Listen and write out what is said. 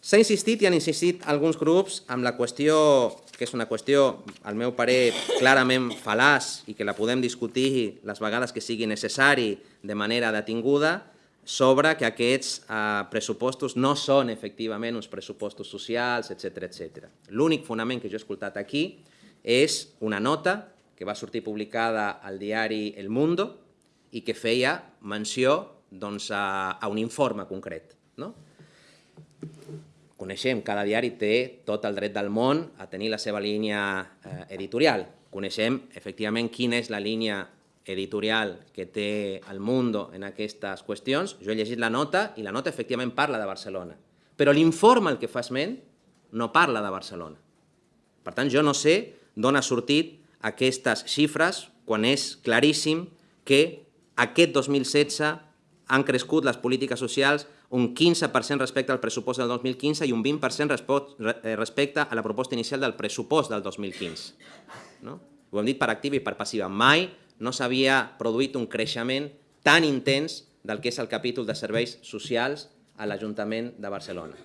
S'ha insistit i han insistit alguns grups amb la qüestió, que és una qüestió, al meu parer, clarament fal·laç i que la podem discutir les vegades que sigui necessari de manera detinguda, sobre que aquests eh, pressupostos no són efectivament uns pressupostos socials, etc etc. L'únic fonament que jo he escoltat aquí és una nota que va sortir publicada al diari El Mundo i que feia menció doncs, a, a un informe concret. No? Coneixem, cada diari té tot el dret del món a tenir la seva línia eh, editorial. Coneixem, efectivament, quina és la línia editorial que té el Mundo en aquestes qüestions. Jo he llegit la nota i la nota efectivament parla de Barcelona. Però l'informe el que fa esment no parla de Barcelona. Per tant, jo no sé d'on ha sortit aquestes xifres quan és claríssim que aquest 2016 han crescut les polítiques socials un 15% respecte al pressupost del 2015 i un 20% eh, respecte a la proposta inicial del pressupost del 2015. No? Ho hem dit per activa i per passiva. Mai no s'havia produït un creixement tan intens del que és el capítol de serveis socials a l'Ajuntament de Barcelona.